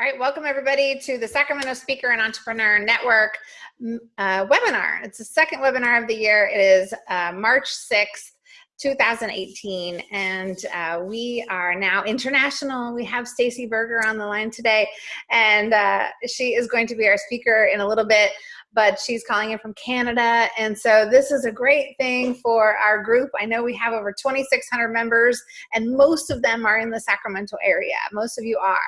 All right, welcome everybody to the Sacramento Speaker and Entrepreneur Network uh, webinar. It's the second webinar of the year. It is uh, March 6th, 2018, and uh, we are now international. We have Stacy Berger on the line today, and uh, she is going to be our speaker in a little bit but she's calling in from Canada. And so this is a great thing for our group. I know we have over 2,600 members and most of them are in the Sacramento area. Most of you are.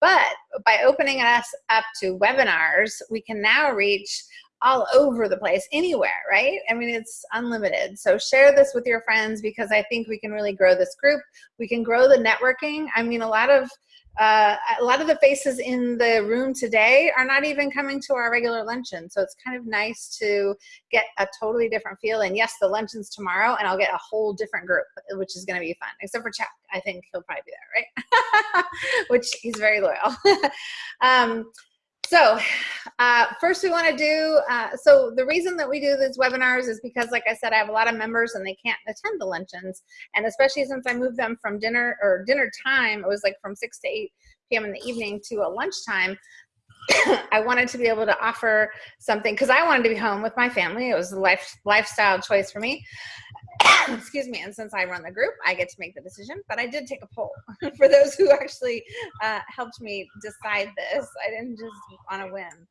But by opening us up to webinars, we can now reach all over the place, anywhere, right? I mean, it's unlimited. So share this with your friends because I think we can really grow this group. We can grow the networking. I mean, a lot of uh, a lot of the faces in the room today are not even coming to our regular luncheon. So it's kind of nice to get a totally different feel. And yes, the luncheon's tomorrow and I'll get a whole different group, which is gonna be fun, except for Chuck. I think he'll probably be there, right? which he's very loyal. um, so uh, first we want to do, uh, so the reason that we do these webinars is because like I said, I have a lot of members and they can't attend the luncheons. And especially since I moved them from dinner or dinner time, it was like from 6 to 8 p.m. in the evening to a lunchtime, I wanted to be able to offer something because I wanted to be home with my family. It was a life, lifestyle choice for me. Excuse me, and since I run the group, I get to make the decision, but I did take a poll for those who actually uh, helped me decide this. I didn't just on a whim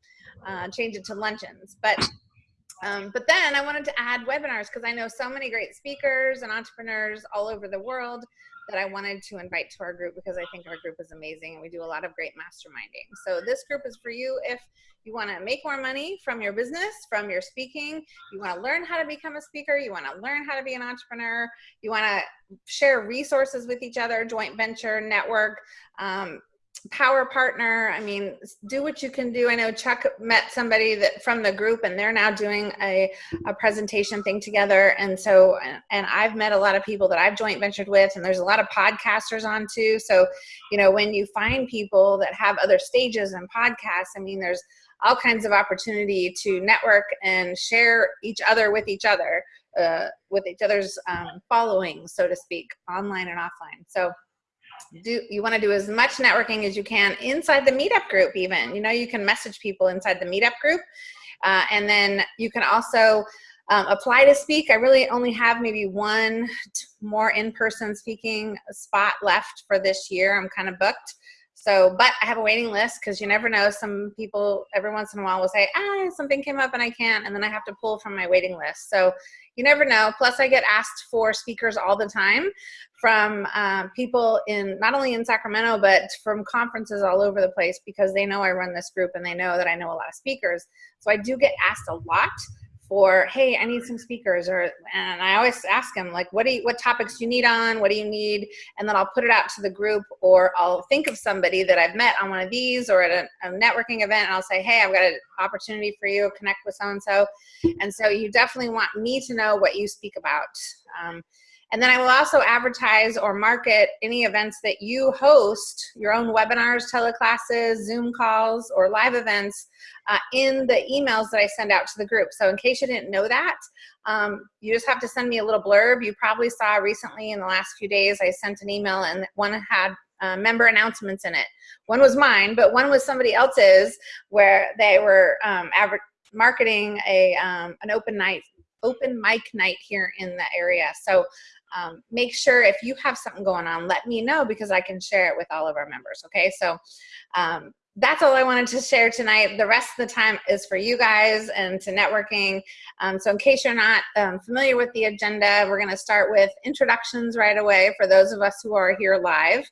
uh, change it to luncheons, but um, but then I wanted to add webinars because I know so many great speakers and entrepreneurs all over the world that I wanted to invite to our group because I think our group is amazing and we do a lot of great masterminding. So this group is for you if you want to make more money from your business, from your speaking, you want to learn how to become a speaker, you want to learn how to be an entrepreneur, you want to share resources with each other, joint venture, network, um, power partner. I mean do what you can do. I know chuck met somebody that from the group and they're now doing a, a presentation thing together. And so and i've met a lot of people that i've joint ventured with and there's a lot of podcasters on too. So you know when you find people that have other stages and podcasts i mean there's all kinds of opportunity to network and share each other with each other uh, with each other's um, following so to speak online and offline. So do you want to do as much networking as you can inside the meetup group even. You know you can message people inside the meetup group uh, and then you can also um, apply to speak. I really only have maybe one more in-person speaking spot left for this year. I'm kind of booked so, but I have a waiting list because you never know. Some people every once in a while will say, ah, something came up and I can't, and then I have to pull from my waiting list. So you never know. Plus I get asked for speakers all the time from um, people in, not only in Sacramento, but from conferences all over the place because they know I run this group and they know that I know a lot of speakers. So I do get asked a lot for hey i need some speakers or and i always ask them like what do you what topics do you need on? What do you need? And then i'll put it out to the group or i'll think of somebody that i've met on one of these or at a, a networking event and i'll say hey i've got an opportunity for you. Connect with so and so and so you definitely want me to know what you speak about. Um, and then I will also advertise or market any events that you host, your own webinars, teleclasses, Zoom calls, or live events uh, in the emails that I send out to the group. So in case you didn't know that, um, you just have to send me a little blurb. You probably saw recently in the last few days, I sent an email and one had uh, member announcements in it. One was mine, but one was somebody else's where they were um, marketing a um, an open night open mic night here in the area. So um, make sure if you have something going on, let me know because I can share it with all of our members, okay? So um, that's all I wanted to share tonight. The rest of the time is for you guys and to networking. Um, so in case you're not um, familiar with the agenda, we're gonna start with introductions right away for those of us who are here live.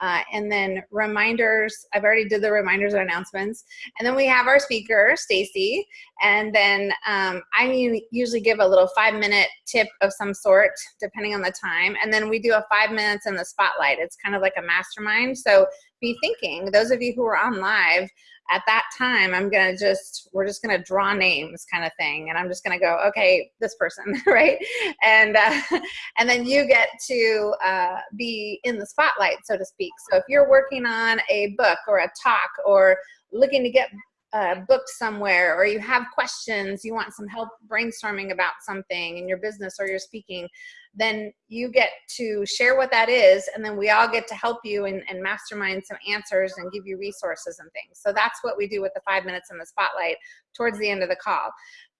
Uh, and then reminders, I've already did the reminders and announcements. And then we have our speaker, Stacy. And then um, I usually give a little five minute tip of some sort, depending on the time. And then we do a five minutes in the spotlight. It's kind of like a mastermind. So be thinking, those of you who are on live, at that time, I'm gonna just, we're just gonna draw names kind of thing. And I'm just gonna go, okay, this person, right? And, uh, and then you get to uh, be in the spotlight, so to speak. So if you're working on a book or a talk or looking to get uh, booked somewhere or you have questions, you want some help brainstorming about something in your business or you're speaking, then you get to share what that is and then we all get to help you and, and mastermind some answers and give you resources and things. So that's what we do with the five minutes in the spotlight towards the end of the call.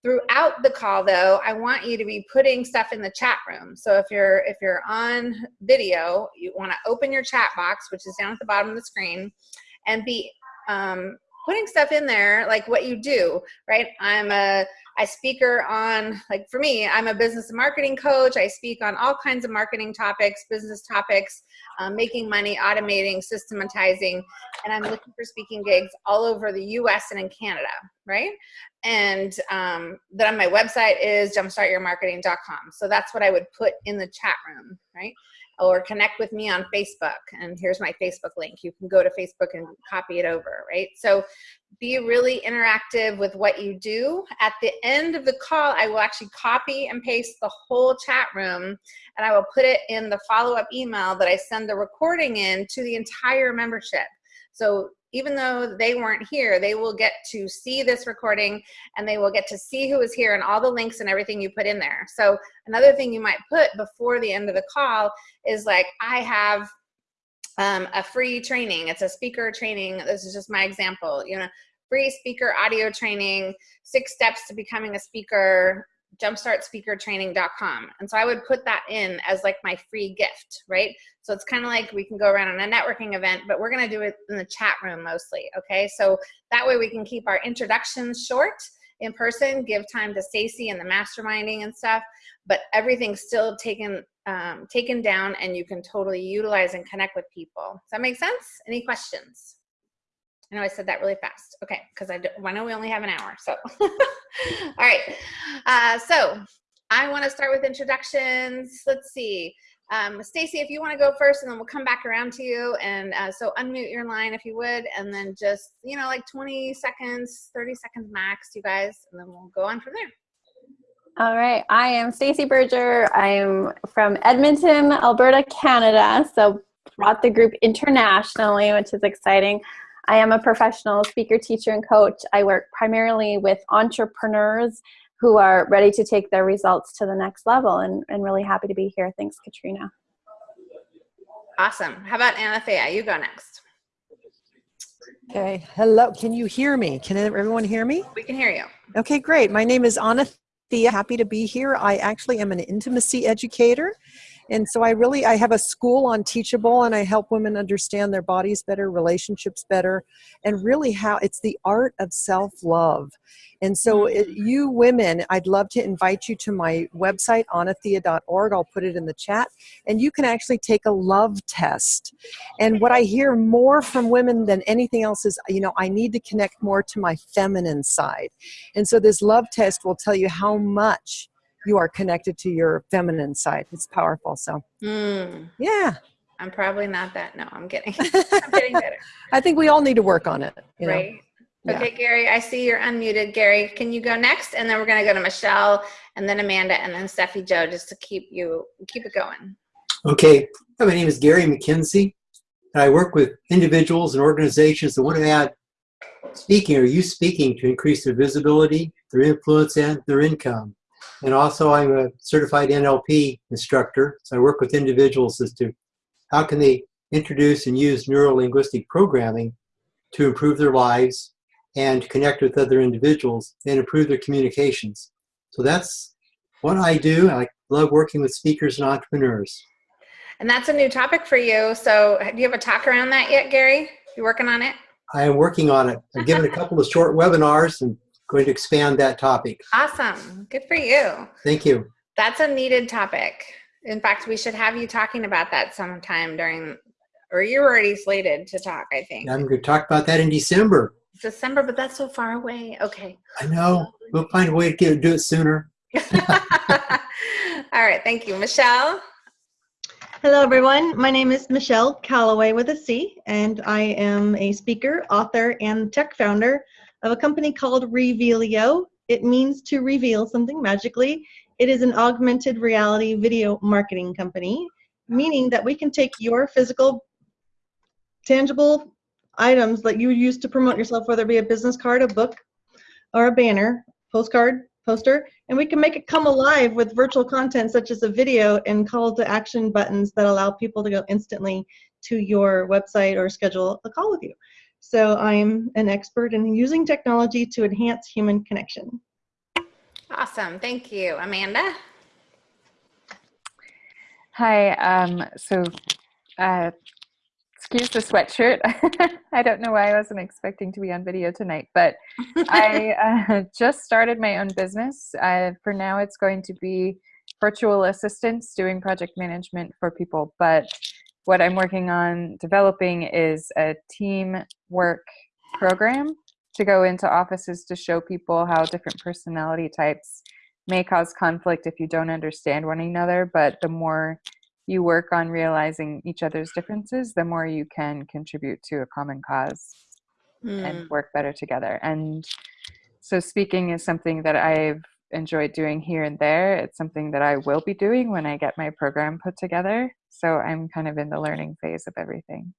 Throughout the call though, I want you to be putting stuff in the chat room. So if you're if you're on video, you wanna open your chat box, which is down at the bottom of the screen, and be um, putting stuff in there like what you do right i'm a i speaker on like for me i'm a business and marketing coach. I speak on all kinds of marketing topics business topics um, making money automating systematizing and i'm looking for speaking gigs all over the us and in canada right? And um, then on my website is jumpstartyourmarketing.com so that's what i would put in the chat room right or connect with me on Facebook. And here's my Facebook link. You can go to Facebook and copy it over, right? So be really interactive with what you do. At the end of the call, I will actually copy and paste the whole chat room and I will put it in the follow-up email that I send the recording in to the entire membership. So even though they weren't here, they will get to see this recording and they will get to see who is here and all the links and everything you put in there. So another thing you might put before the end of the call is like, I have um, a free training. It's a speaker training. This is just my example, you know, free speaker audio training, six steps to becoming a speaker, jumpstartspeakertraining.com. And so I would put that in as like my free gift, right? So it's kind of like we can go around on a networking event, but we're going to do it in the chat room mostly. Okay. So that way we can keep our introductions short in person, give time to Stacy and the masterminding and stuff, but everything's still taken um, taken down and you can totally utilize and connect with people. Does that make sense? Any questions? I know I said that really fast. Okay, because I, I know we only have an hour. So, all right. Uh, so I want to start with introductions. Let's see. Um, Stacy, if you want to go first, and then we'll come back around to you. And uh, so unmute your line if you would, and then just you know like 20 seconds, 30 seconds max, you guys, and then we'll go on from there. All right, I am Stacy Berger. I'm from Edmonton, Alberta, Canada. So brought the group internationally, which is exciting. I am a professional speaker, teacher, and coach. I work primarily with entrepreneurs who are ready to take their results to the next level and, and really happy to be here. Thanks, Katrina. Awesome. How about Anathea? You go next. Okay. Hello. Can you hear me? Can everyone hear me? We can hear you. Okay, great. My name is Anathea. Happy to be here. I actually am an intimacy educator and so I really, I have a school on Teachable and I help women understand their bodies better, relationships better, and really how it's the art of self-love. And so it, mm. you women, I'd love to invite you to my website, anathea.org. I'll put it in the chat. And you can actually take a love test. And what I hear more from women than anything else is, you know, I need to connect more to my feminine side. And so this love test will tell you how much you are connected to your feminine side. It's powerful. So, mm. yeah. I'm probably not that. No, I'm getting, I'm getting better. I think we all need to work on it. right. Know? Okay, yeah. Gary, I see you're unmuted. Gary, can you go next? And then we're going to go to Michelle and then Amanda and then Steffi Joe just to keep you, keep it going. Okay. My name is Gary McKenzie and I work with individuals and organizations that want to add speaking or use speaking to increase their visibility, their influence, and their income. And also I'm a certified NLP instructor. So I work with individuals as to how can they introduce and use neuro-linguistic programming to improve their lives and connect with other individuals and improve their communications. So that's what I do. I love working with speakers and entrepreneurs. And that's a new topic for you. So do you have a talk around that yet, Gary? You working on it? I am working on it. I've given a couple of short webinars and going to expand that topic. Awesome. Good for you. Thank you. That's a needed topic. In fact, we should have you talking about that sometime during, or you're already slated to talk, I think. I'm going to talk about that in December. December, but that's so far away. Okay. I know. We'll find a way to get, do it sooner. All right. Thank you. Michelle? Hello, everyone. My name is Michelle Calloway with a C, and I am a speaker, author, and tech founder of a company called Revealio. It means to reveal something magically. It is an augmented reality video marketing company, meaning that we can take your physical, tangible items that you use to promote yourself, whether it be a business card, a book, or a banner, postcard, poster, and we can make it come alive with virtual content such as a video and call to action buttons that allow people to go instantly to your website or schedule a call with you. So I'm an expert in using technology to enhance human connection. Awesome. Thank you. Amanda? Hi. Um, so, uh, excuse the sweatshirt. I don't know why I wasn't expecting to be on video tonight, but I uh, just started my own business. Uh, for now, it's going to be virtual assistants doing project management for people. But what I'm working on developing is a team work program to go into offices to show people how different personality types may cause conflict if you don't understand one another, but the more you work on realizing each other's differences, the more you can contribute to a common cause Hmm. and work better together. And so, speaking is something that I've enjoyed doing here and there. It's something that I will be doing when I get my program put together. So, I'm kind of in the learning phase of everything.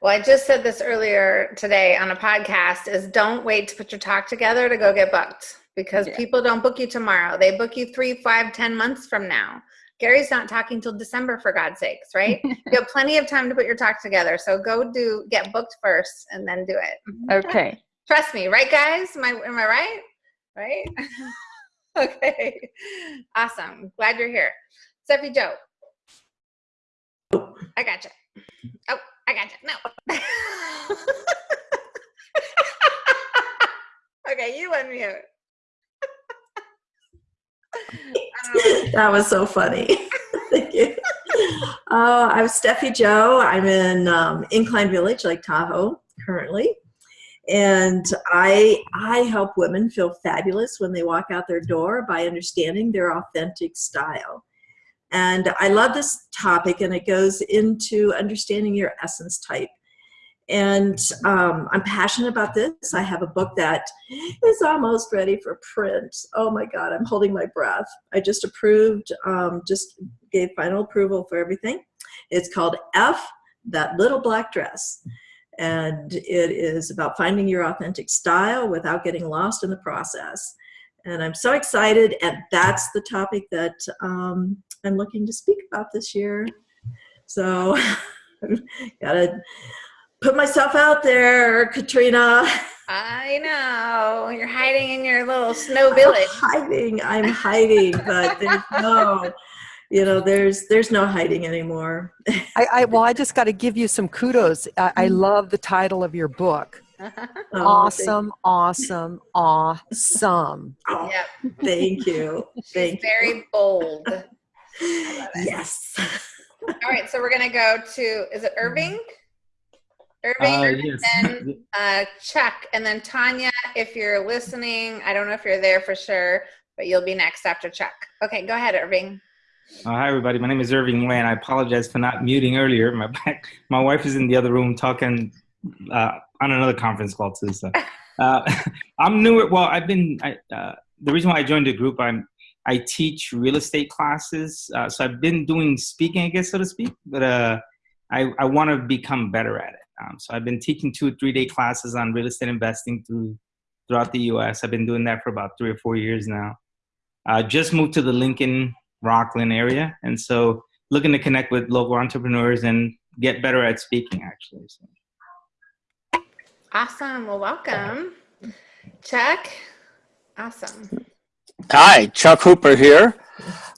Well, I just said this earlier today on a podcast is don't wait to put your talk together to go get booked because Yeah. people don't book you tomorrow. They book you three, five, ten months from now. Gary's not talking till December for God's sakes, right? you have plenty of time to put your talk together. So go do get booked first and then do it. Okay. Trust me, right guys? Am I am I right? Right? okay. Awesome. Glad you're here. Steffi Joe. I gotcha. Oh, I gotcha. No. okay, you unmute. That was so funny. Thank you. Uh, I'm Steffi Joe. I'm in um, Incline Village, Lake Tahoe, currently, and I I help women feel fabulous when they walk out their door by understanding their authentic style. And I love this topic, and it goes into understanding your essence type. And um, I'm passionate about this. I have a book that is almost ready for print. Oh my God, I'm holding my breath. I just approved, um, just gave final approval for everything. It's called F, That Little Black Dress. And it is about finding your authentic style without getting lost in the process. And I'm so excited. And that's the topic that um, I'm looking to speak about this year. So, gotta put myself out there, Katrina. I know. You're hiding in your little snow village. I'm hiding. I'm hiding, but there's no, you know, there's there's no hiding anymore. I, I well, I just got to give you some kudos. I, I Mm. love the title of your book. Oh, thank- awesome, awesome, awesome. oh, yep. Thank you. She's Thank you. very bold. Yes. All right, so we're gonna go to is it Irving? Irving, Uh, and yes. then uh, Chuck, and then Tanya. If you're listening, I don't know if you're there for sure, but you'll be next after Chuck. Okay, go ahead, Irving. Uh, hi, everybody. My name is Irving Nguyen. I apologize for not muting earlier. My my wife is in the other room talking uh, on another conference call too. So uh, I'm new. Well, I've been. I, uh, the reason why I joined the group, I'm I teach real estate classes. Uh, so I've been doing speaking, I guess, so to speak. But uh, I I want to become better at it. Um, so I've been teaching two three day classes on real estate investing through throughout the U.S. I've been doing that for about three or four years now. Uh, just moved to the Lincoln Rocklin area, and so looking to connect with local entrepreneurs and get better at speaking. Actually, so. Awesome. Well, welcome, Chuck. Awesome. Hi, Chuck Hooper here.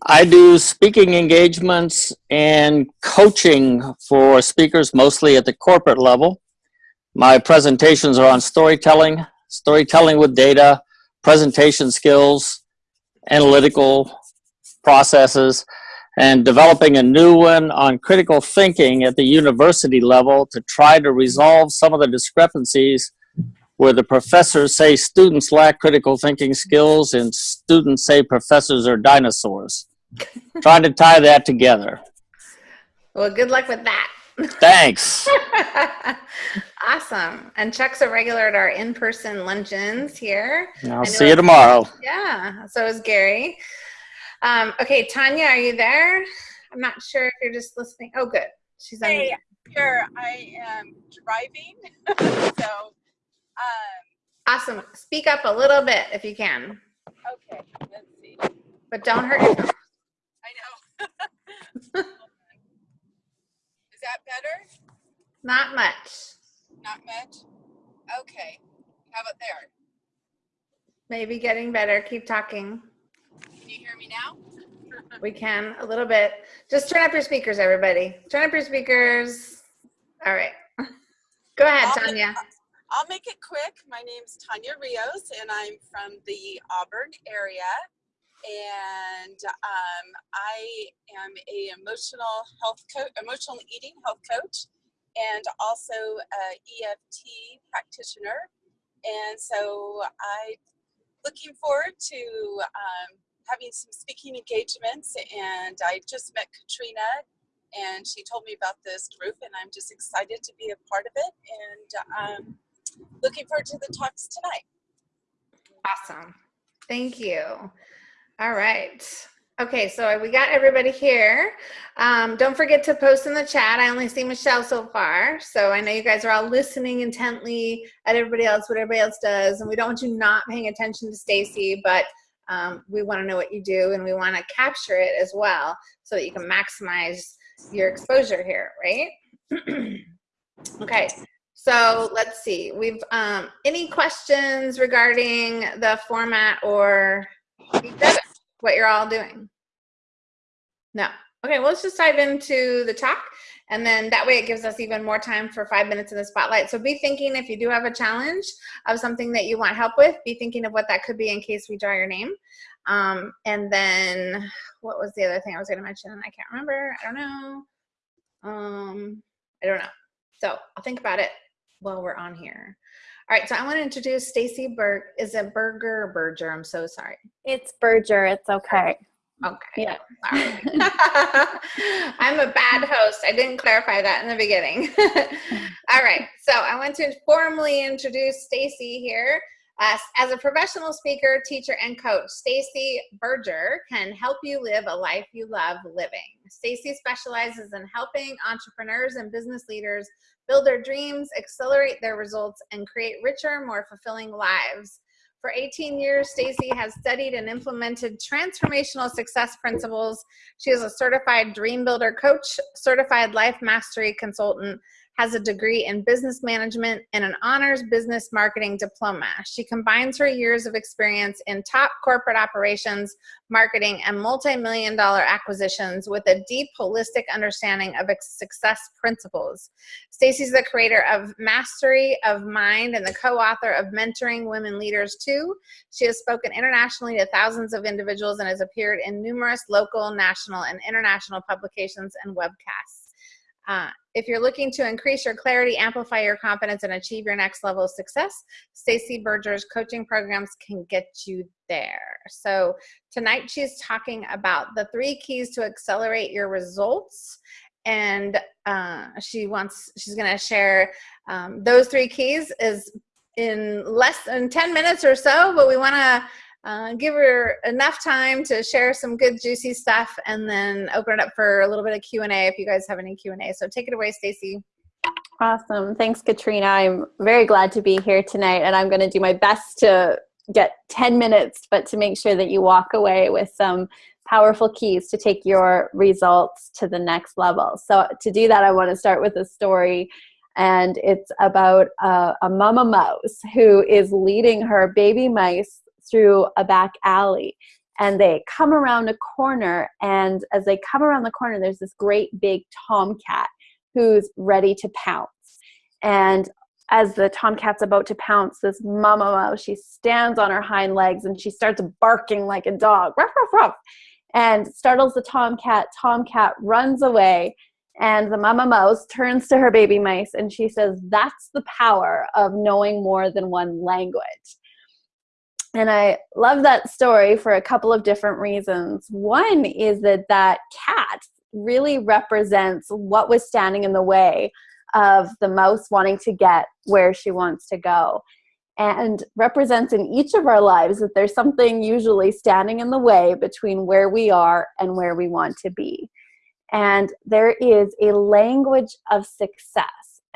I do speaking engagements and coaching for speakers, mostly at the corporate level. My presentations are on storytelling, storytelling with data, presentation skills, analytical processes, and developing a new one on critical thinking at the university level to try to resolve some of the discrepancies where the professors say students lack critical thinking skills and students say professors are dinosaurs. Trying to tie that together. Well, good luck with that. Thanks. awesome. And Chuck's a regular at our in-person luncheons here. I'll see you tomorrow. Yeah. So is Gary. Um, okay, Tanya, are you there? I'm not sure if you're just listening. Oh, good. She's on. Hey, Here, I am driving, so, um, Awesome. Speak up a little bit if you can, okay, let's see. but don't hurt yourself. I know. Is that better? Not much. Not much? Okay. How about there? Maybe getting better. Keep talking. Can you hear me now? We can a little bit. Just turn up your speakers, everybody. Turn up your speakers. All right. Go ahead, Tanya. I'll make it quick. My name's Tanya Rios, and I'm from the Auburn area. And um, I am a emotional health coach, emotional eating health coach, and also a EFT practitioner. And so I'm looking forward to um, having some speaking engagements. And I just met Katrina, and she told me about this group, and I'm just excited to be a part of it. And um, looking forward to the talks tonight. Awesome. Thank you. All right. Okay, so we got everybody here. Um, don't forget to post in the chat. I only see Michelle so far, so I know you guys are all listening intently at everybody else, what everybody else does, and we don't want you not paying attention to Stacy, but um, we want to know what you do, and we want to capture it as well, so that you can maximize your exposure here, right? okay, so let's see. We've um, any questions regarding the format or what you're all doing? No. Okay, well, let's just dive into the talk. And then that way it gives us even more time for five minutes in the spotlight. So be thinking if you do have a challenge of something that you want help with, be thinking of what that could be in case we draw your name. Um, and then what was the other thing I was going to mention? I can't remember. I don't know. Um, I don't know. So I'll think about it while we're on here. All right, so I want to introduce Stacy Burke. Is it Berger or Berger? I'm so sorry. It's Berger. It's okay. Okay. Yeah. Sorry. I'm a bad host. I didn't clarify that in the beginning. All right. So I want to formally introduce Stacy here. Uh, as a professional speaker, teacher, and coach, Stacy Berger can help you live a life you love living. Stacy specializes in helping entrepreneurs and business leaders build their dreams, accelerate their results, and create richer, more fulfilling lives. For 18 years, Stacy has studied and implemented transformational success principles. She is a certified dream builder coach, certified life mastery consultant, has a degree in business management and an honors business marketing diploma. She combines her years of experience in top corporate operations, marketing, and multi-million dollar acquisitions with a deep holistic understanding of success principles. Stacy's the creator of Mastery of Mind and the co-author of Mentoring Women Leaders Too. She has spoken internationally to thousands of individuals and has appeared in numerous local, national, and international publications and webcasts. Uh, if you're looking to increase your clarity, amplify your confidence, and achieve your next level of success, Stacy Berger's coaching programs can get you there. So tonight she's talking about the three keys to accelerate your results. And uh, she wants, she's gonna share um, those three keys is in less than 10 minutes or so, but we wanna uh, give her enough time to share some good juicy stuff and then open it up for a little bit of Q&A if you guys have any Q&A. So take it away, Stacy. Awesome. Thanks, Katrina. I'm very glad to be here tonight, and I'm going to do my best to get 10 minutes, but to make sure that you walk away with some powerful keys to take your results to the next level. So to do that, I want to start with a story, and it's about a, a mama mouse who is leading her baby mice through a back alley and they come around a corner and as they come around the corner there's this great big tomcat who's ready to pounce. And as the tomcat's about to pounce this mama mouse she stands on her hind legs and she starts barking like a dog ruff, ruff, ruff, and startles the tomcat. Tomcat runs away and the mama mouse turns to her baby mice and she says that's the power of knowing more than one language and I love that story for a couple of different reasons. One is that that cat really represents what was standing in the way of the mouse wanting to get where she wants to go and represents in each of our lives that there's something usually standing in the way between where we are and where we want to be. And there is a language of success.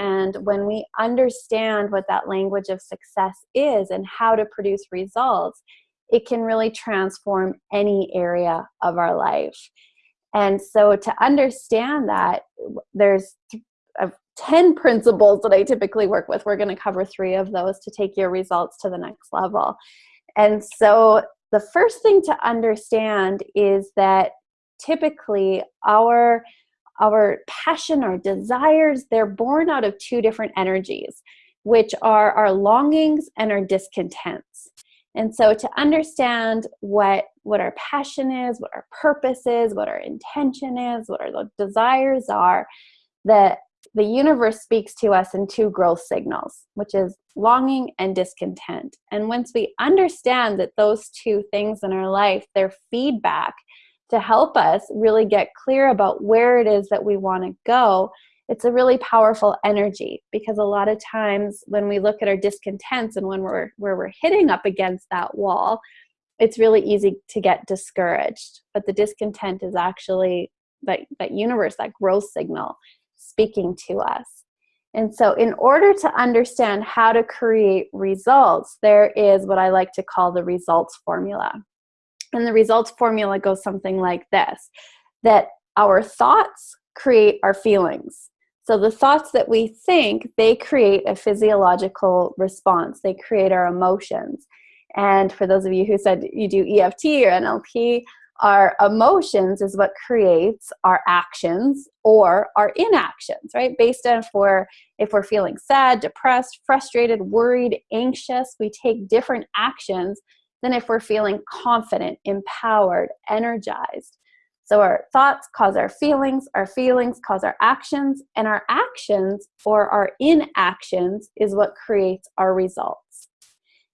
And when we understand what that language of success is and how to produce results, it can really transform any area of our life. And so to understand that, there's uh, 10 principles that I typically work with. We're going to cover three of those to take your results to the next level. And so the first thing to understand is that typically our our passion our desires they're born out of two different energies which are our longings and our discontents. And so to understand what what our passion is what our purpose is what our intention is what our desires are that the universe speaks to us in two growth signals which is longing and discontent. And once we understand that those two things in our life they're feedback to help us really get clear about where it is that we want to go it's a really powerful energy because a lot of times when we look at our discontents and when we're where we're hitting up against that wall it's really easy to get discouraged. But the discontent is actually that that universe that growth signal speaking to us. And so in order to understand how to create results there is what i like to call the results formula and the results formula goes something like this that our thoughts create our feelings so the thoughts that we think, they create a physiological response. They create our emotions. And for those of you who said you do EFT or NLP, our emotions is what creates our actions or our inactions, right? Based on if we're, if we're feeling sad, depressed, frustrated, worried, anxious, we take different actions than if we're feeling confident, empowered, energized. So our thoughts cause our feelings, our feelings cause our actions, and our actions or our inactions is what creates our results.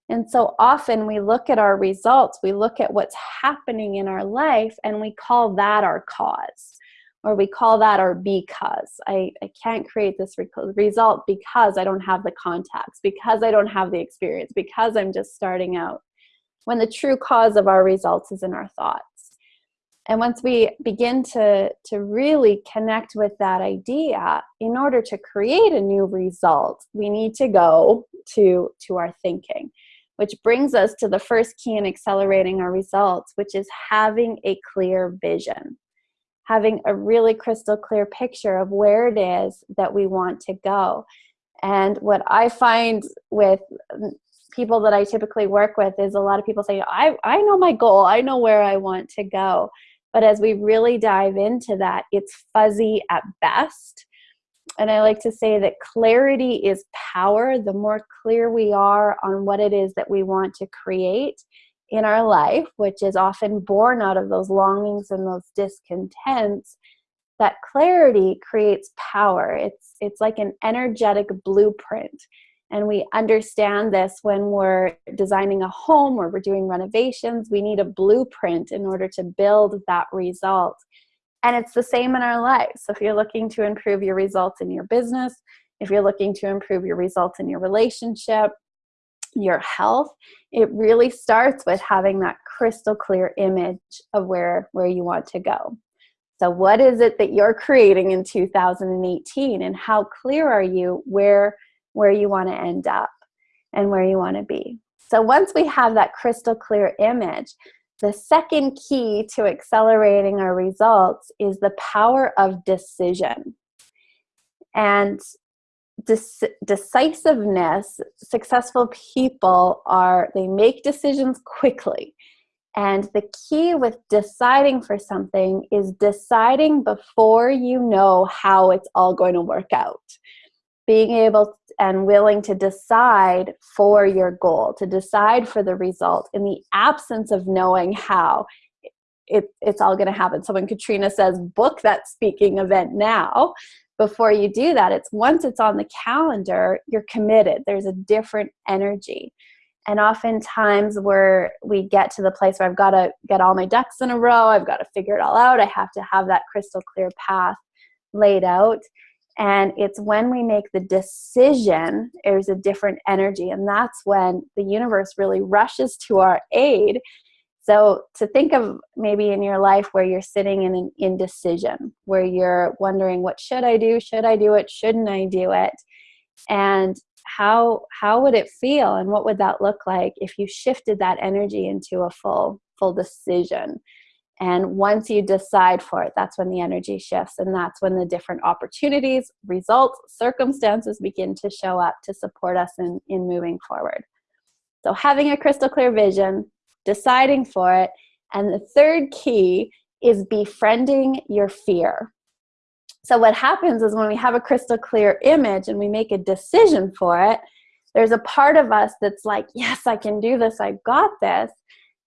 And so often we look at our results, we look at what's happening in our life, and we call that our cause, or we call that our because. I, I can't create this result because I don't have the contacts, because I don't have the experience, because I'm just starting out. When the true cause of our results is in our thoughts. And once we begin to, to really connect with that idea, in order to create a new result, we need to go to, to our thinking, which brings us to the first key in accelerating our results, which is having a clear vision. Having a really crystal clear picture of where it is that we want to go. And what I find with people that I typically work with is a lot of people say, I, I know my goal, I know where I want to go. But as we really dive into that, it's fuzzy at best. And I like to say that clarity is power. The more clear we are on what it is that we want to create in our life, which is often born out of those longings and those discontents, that clarity creates power. It's, it's like an energetic blueprint. And we understand this when we're designing a home or we're doing renovations. We need a blueprint in order to build that result. And it's the same in our lives. So if you're looking to improve your results in your business, if you're looking to improve your results in your relationship, your health, it really starts with having that crystal clear image of where, where you want to go. So what is it that you're creating in 2018 and how clear are you where where you want to end up and where you want to be. So once we have that crystal clear image, the second key to accelerating our results is the power of decision. And decisiveness, successful people are, they make decisions quickly. And the key with deciding for something is deciding before you know how it's all going to work out being able and willing to decide for your goal, to decide for the result in the absence of knowing how it, it's all going to happen. So when Katrina says, book that speaking event now, before you do that, it's once it's on the calendar, you're committed. There's a different energy. And oftentimes where we get to the place where I've got to get all my ducks in a row, I've got to figure it all out, I have to have that crystal clear path laid out and it's when we make the decision, there's a different energy. And that's when the universe really rushes to our aid, So to think of maybe in your life where you're sitting in an indecision, where you're wondering, what should I do? Should I do it? Shouldn't I do it? And how how would it feel and what would that look like if you shifted that energy into a full full decision? And once you decide for it, that's when the energy shifts and that's when the different opportunities, results, circumstances begin to show up to support us in, in moving forward. So having a crystal clear vision, deciding for it, and the third key is befriending your fear. So what happens is when we have a crystal clear image and we make a decision for it, there's a part of us that's like, yes, I can do this, I got this.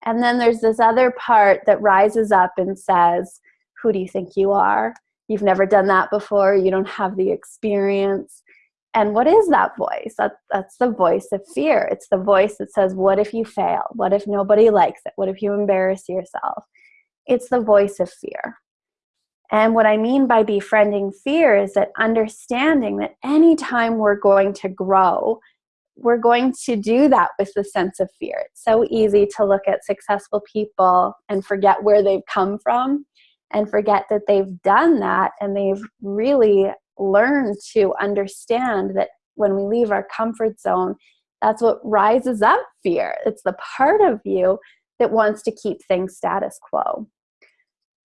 And then there's this other part that rises up and says, who do you think you are? You've never done that before. You don't have the experience. And what is that voice? That, that's the voice of fear. It's the voice that says, what if you fail? What if nobody likes it? What if you embarrass yourself? It's the voice of fear. And what I mean by befriending fear is that understanding that anytime we're going to grow, we're going to do that with the sense of fear. It's so easy to look at successful people and forget where they've come from and forget that they've done that and they've really learned to understand that when we leave our comfort zone, that's what rises up fear. It's the part of you that wants to keep things status quo.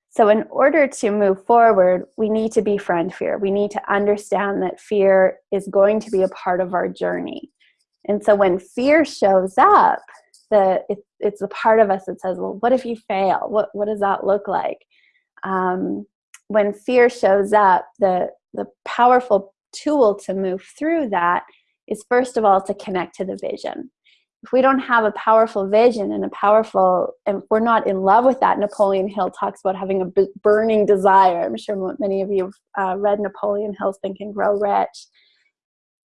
So in order to move forward, we need to befriend fear. We need to understand that fear is going to be a part of our journey. And so when fear shows up, the it, it's a part of us that says, well, what if you fail? What, what does that look like? Um, when fear shows up, the, the powerful tool to move through that is first of all to connect to the vision. If we don't have a powerful vision and a powerful, and we're not in love with that, Napoleon Hill talks about having a burning desire. I'm sure many of you have uh, read Napoleon Hill's Think and Grow Rich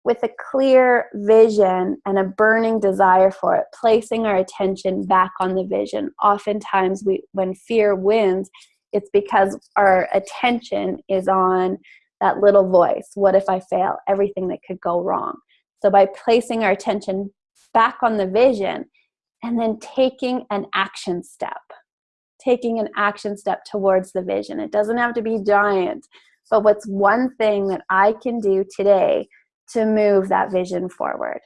with a clear vision and a burning desire for it, placing our attention back on the vision. Oftentimes, we, when fear wins, it's because our attention is on that little voice. What if I fail? Everything that could go wrong. So by placing our attention back on the vision and then taking an action step, taking an action step towards the vision. It doesn't have to be giant, but what's one thing that I can do today to move that vision forward.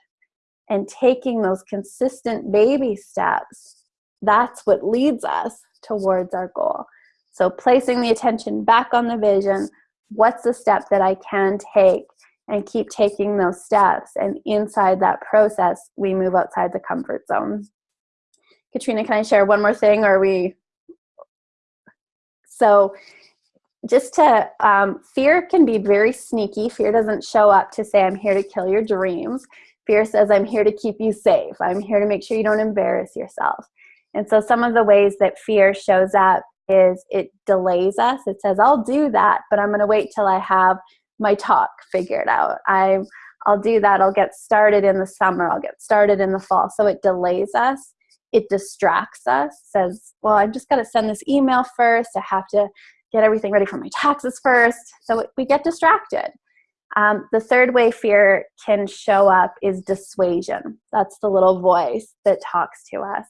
And taking those consistent baby steps, that's what leads us towards our goal. So placing the attention back on the vision, what's the step that I can take and keep taking those steps. And inside that process, we move outside the comfort zone. Katrina, can I share one more thing or we? So just to, um, fear can be very sneaky. Fear doesn't show up to say, I'm here to kill your dreams. Fear says, I'm here to keep you safe. I'm here to make sure you don't embarrass yourself. And so some of the ways that fear shows up is it delays us. It says, I'll do that, but I'm going to wait till I have my talk figured out. I, I'll do that. I'll get started in the summer. I'll get started in the fall. So it delays us. It distracts us. Says, well, I'm just got to send this email first. I have to get everything ready for my taxes first. So we get distracted. Um, the third way fear can show up is dissuasion. That's the little voice that talks to us.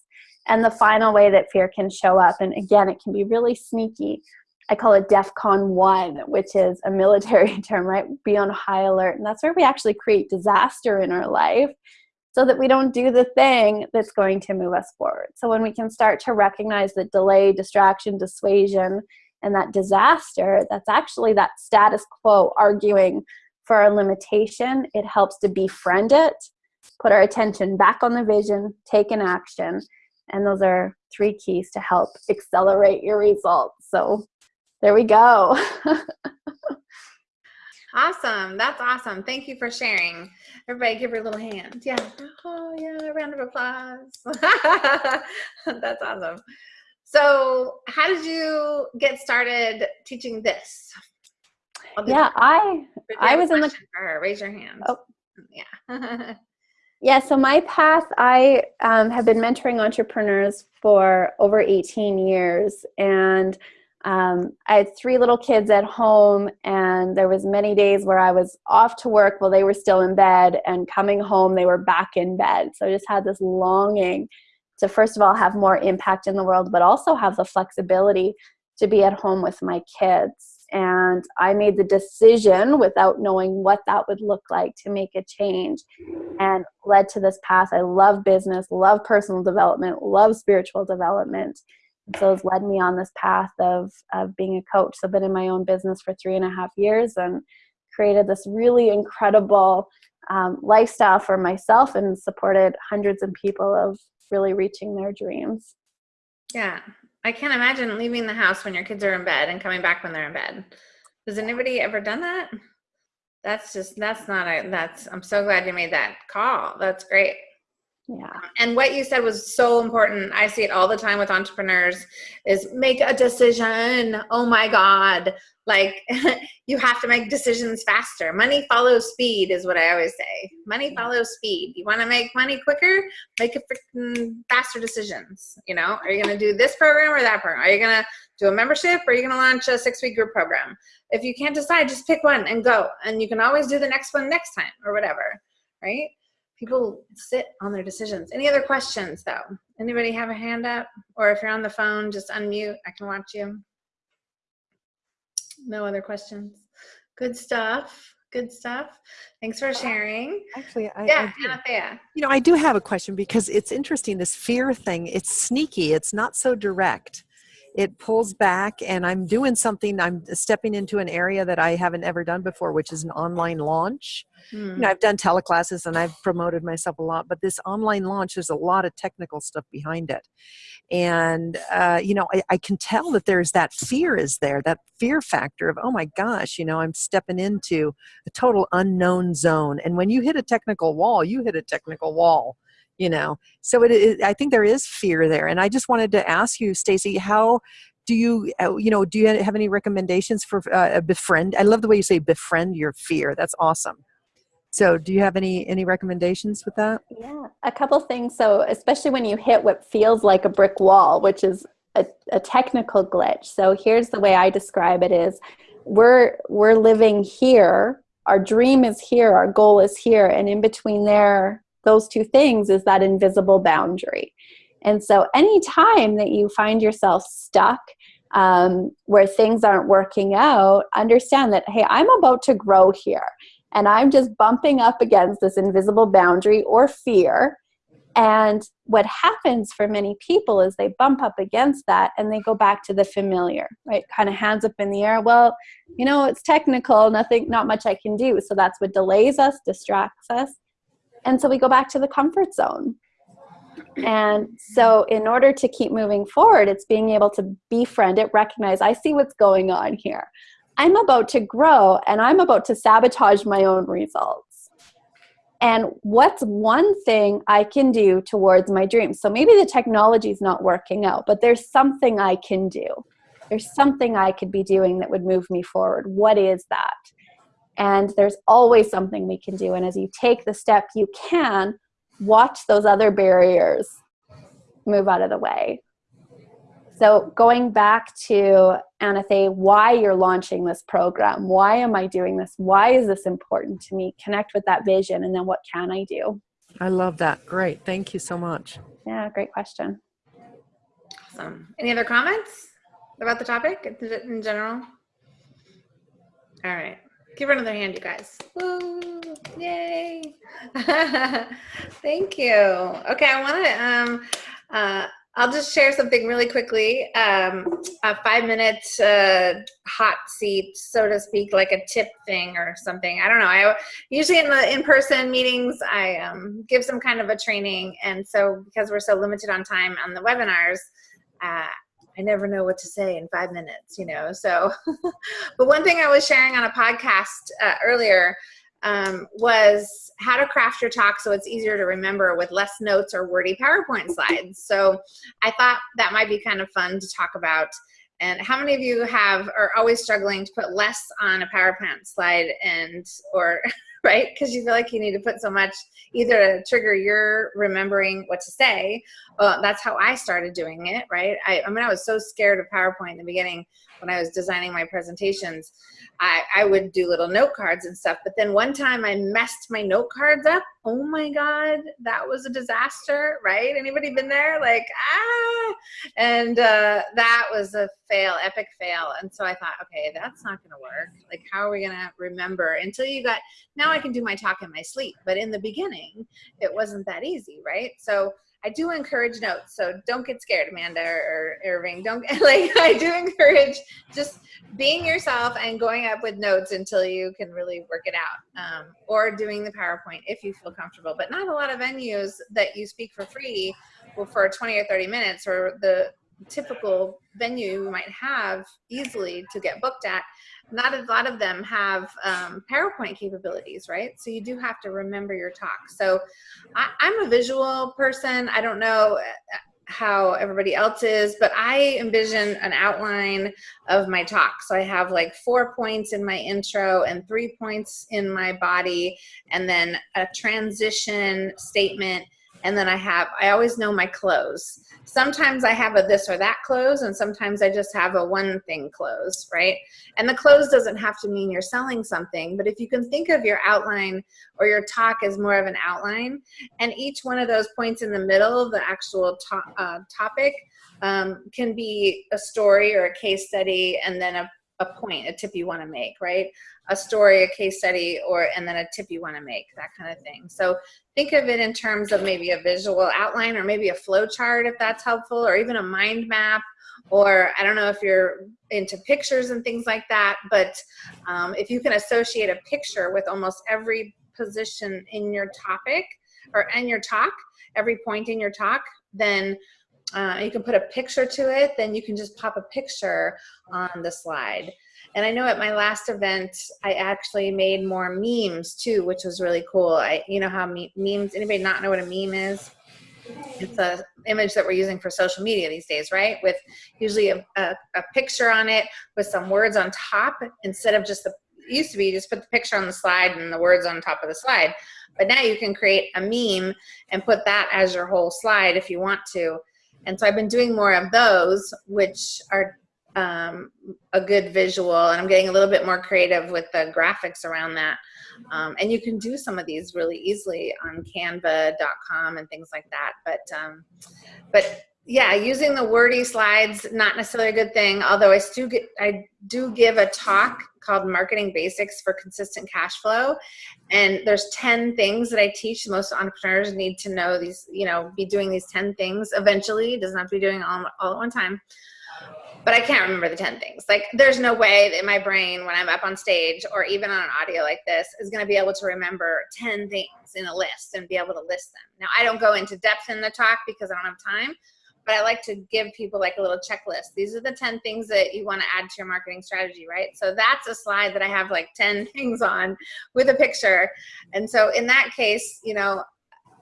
And the final way that fear can show up, and again, it can be really sneaky. I call it DEFCON 1, which is a military term, right? Be on high alert. And that's where we actually create disaster in our life so that we don't do the thing that's going to move us forward. So when we can start to recognize that delay, distraction, dissuasion, and that disaster, that's actually that status quo arguing for our limitation. It helps to befriend it, put our attention back on the vision, take an action, and those are three keys to help accelerate your results. So there we go. awesome. That's awesome. Thank you for sharing. Everybody give her a little hand. Yeah. Oh, yeah. Round of applause. That's awesome. So how did you get started teaching this? Yeah, I I was in the raise your hand. Oh. Yeah. yeah, so my path, I um, have been mentoring entrepreneurs for over 18 years and um, I had three little kids at home and there was many days where I was off to work while they were still in bed and coming home they were back in bed. So I just had this longing to first of all have more impact in the world, but also have the flexibility to be at home with my kids. And I made the decision without knowing what that would look like to make a change and led to this path. I love business, love personal development, love spiritual development. And so it's led me on this path of, of being a coach. So I've been in my own business for three and a half years and created this really incredible um, lifestyle for myself and supported hundreds of people of really reaching their dreams. Yeah. I can't imagine leaving the house when your kids are in bed and coming back when they're in bed. Has anybody ever done that? That's just, that's not a, that's, I'm so glad you made that call. That's great. Yeah. And what you said was so important. I see it all the time with entrepreneurs is make a decision. Oh my God. Like you have to make decisions faster. Money follows speed is what I always say. Money follows speed. You want to make money quicker? Make a freaking faster decisions. You know, are you going to do this program or that program? Are you going to do a membership or are you going to launch a six week group program? If you can't decide, just pick one and go. And you can always do the next one next time or whatever. Right people sit on their decisions. Any other questions though? Anybody have a hand up? Or if you're on the phone, just unmute. I can watch you. No other questions. Good stuff. Good stuff. Thanks for sharing. Actually, I, yeah, I you know, I do have a question because it's interesting. This fear thing, it's sneaky. It's not so direct. It pulls back, and I'm doing something. I'm stepping into an area that I haven't ever done before, which is an online launch. You know, I've done teleclasses and I've promoted myself a lot, but this online launch, there's a lot of technical stuff behind it. And, uh, you know, I, I can tell that there's that fear is there, that fear factor of, oh my gosh, you know, I'm stepping into a total unknown zone. And when you hit a technical wall, you hit a technical wall you know so it, i think there is fear there and i just wanted to ask you stacy how do you uh, you know do you have any recommendations for uh, befriend i love the way you say befriend your fear that's awesome so do you have any any recommendations with that? Yeah, a couple things. So especially when you hit what feels like a brick wall, which is a, a technical glitch. So here's the way I describe it is we're we're living here, our dream is here, our goal is here, and in between there, those two things is that invisible boundary. And so anytime that you find yourself stuck um, where things aren't working out, understand that, hey, I'm about to grow here and I'm just bumping up against this invisible boundary or fear. And what happens for many people is they bump up against that and they go back to the familiar, right? Kind of hands up in the air. Well, you know, it's technical, nothing, not much I can do. So that's what delays us, distracts us. And so we go back to the comfort zone. And so, in order to keep moving forward, it's being able to befriend it, recognize I see what's going on here. I'm about to grow and I'm about to sabotage my own results. And what's one thing I can do towards my dreams? So maybe the technology is not working out, but there's something I can do. There's something I could be doing that would move me forward. What is that? And there's always something we can do. And as you take the step, you can watch those other barriers move out of the way. So going back to Anathea, why you're launching this program, why am I doing this? Why is this important to me? Connect with that vision and then what can I do? I love that. Great. Thank you so much. Yeah, great question. Awesome. Any other comments about the topic in general? All right. Give her another hand, you guys. Woo! Yay! Thank you. Okay, I want to um, uh, I'll just share something really quickly. Um, a five minute uh, hot seat, so to speak, like a tip thing or something. I don't know. I usually in the in-person meetings, I um, give some kind of a training, and so because we're so limited on time on the webinars, uh, I never know what to say in five minutes, you know. So, but one thing I was sharing on a podcast uh, earlier um, was how to craft your talk so it's easier to remember with less notes or wordy PowerPoint slides. So I thought that might be kind of fun to talk about. And how many of you have are always struggling to put less on a PowerPoint slide and or right? Because you feel like you need to put so much either to trigger your remembering what to say. Well, that's how I started doing it, right? I, I mean, I was so scared of PowerPoint in the beginning when I was designing my presentations. I, I would do little note cards and stuff. But then one time I messed my note cards up. Oh my God, that was a disaster, right? Anybody been there? Like, ah, and uh, that was a fail, epic fail. And so I thought, okay, that's not going to work. Like, how are we going to remember until you got, now I can do my talk in my sleep. But in the beginning, it wasn't that easy, right? So I do encourage notes, so don't get scared, Amanda or, Irving. Don't like. I do encourage just being yourself and going up with notes until you can really work it out, um, or doing the PowerPoint if you feel comfortable. But not a lot of venues that you speak for free, for 20 or 30 minutes, or the typical venue you might have easily to get booked at not a lot of them have um, PowerPoint capabilities, right? So you do have to remember your talk. So I, I'm a visual person. I don't know uh, how everybody else is, but I envision an outline of my talk. So I have like four points in my intro and three points in my body, and then a transition statement and then I have, I always know my close. Sometimes I have a this or that close, and sometimes I just have a one thing close, right? And the close doesn't have to mean you're selling something, but if you can think of your outline or your talk as more of an outline, and each one of those points in the middle the actual to uh, topic um, can be a story or a case study, and then a a point, a tip you want to make, right? A story, a case study, or and then a tip you want to make, that kind of thing. So think of it in terms of maybe a visual outline or maybe a flow chart if that's helpful, or even a mind map, or I don't know if you're into pictures and things like that, but um, if you can associate a picture with almost every position in your topic or in your talk, every point in your talk, then uh, you can put a picture to it, then you can just pop a picture on the slide. And I know at my last event, I actually made more memes too, which was really cool. I, you know how me memes, anybody not know what a meme is? It's a image that we're using for social media these days, right? With usually a, a, a picture on it with some words on top instead of just the, used to be just put the picture on the slide and the words on top of the slide. But now you can create a meme and put that as your whole slide if you want to. And so I've been doing more of those, which are um, a good visual, and I'm getting a little bit more creative with the graphics around that. Um, and you can do some of these really easily on canva.com and things like that. But, um, but yeah, using the wordy slides, not necessarily a good thing, although I do, get, I do give a talk called Marketing Basics for Consistent Cash Flow. And there's 10 things that I teach. Most entrepreneurs need to know these, you know, be doing these 10 things eventually. Doesn't have to be doing all, all at one time. But I can't remember the 10 things. Like there's no way that my brain, when I'm up on stage or even on an audio like this, is gonna be able to remember 10 things in a list and be able to list them. Now I don't go into depth in the talk because I don't have time, but I like to give people like a little checklist. These are the 10 things that you want to add to your marketing strategy, right? So that's a slide that I have like 10 things on with a picture. And so in that case, you know,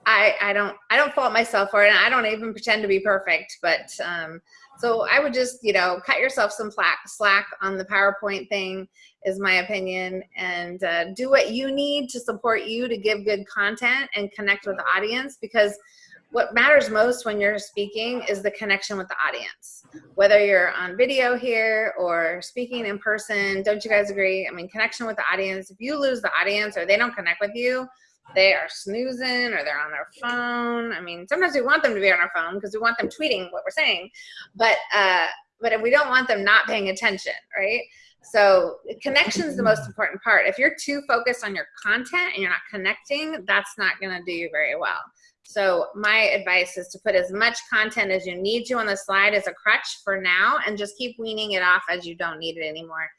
I, I don't I don't fault myself for it and I don't even pretend to be perfect but um, so I would just you know cut yourself some slack on the PowerPoint thing is my opinion and uh, do what you need to support you to give good content and connect with the audience because what matters most when you're speaking is the connection with the audience. Whether you're on video here or speaking in person, don't you guys agree? I mean, connection with the audience, if you lose the audience or they don't connect with you, they are snoozing or they're on their phone. I mean, sometimes we want them to be on our phone because we want them tweeting what we're saying, but, uh, but if we don't want them not paying attention, right? So connection is the most important part. If you're too focused on your content and you're not connecting, that's not gonna do you very well. So my advice is to put as much content as you need to on the slide as a crutch for now and just keep weaning it off as you don't need it anymore.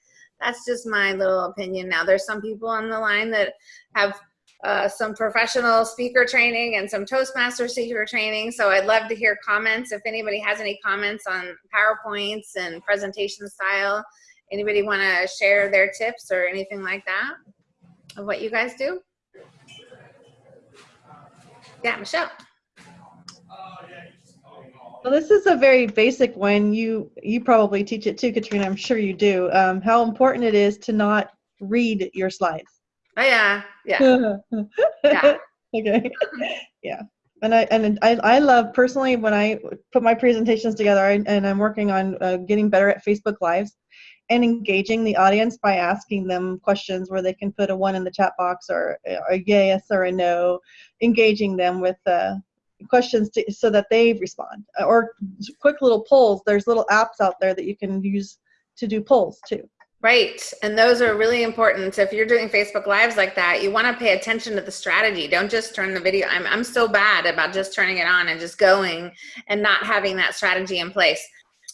That's just my little opinion now. There's some people on the line that have uh, some professional speaker training and some Toastmaster speaker training. So I'd love to hear comments. If anybody has any comments on PowerPoints and presentation style, anybody want to share their tips or anything like that of what you guys do? Yeah, Michelle. Well, this is a very basic one. You you probably teach it too, Katrina. I'm sure you do. Um, how important it is to not read your slides. Oh yeah, yeah, yeah. okay. Yeah. And I and I, I love personally when I put my presentations together I, and I'm working on uh, getting better at Facebook Lives and engaging the audience by asking them questions where they can put a one in the chat box or a yes or a no, engaging them with uh, questions to, so that they respond or quick little polls. There's little apps out there that you can use to do polls too. Right. And those are really important. So if you're doing Facebook Lives like that, you want to pay attention to the strategy. Don't just turn the video. I'm, I'm so bad about just turning it on and just going and not having that strategy in place.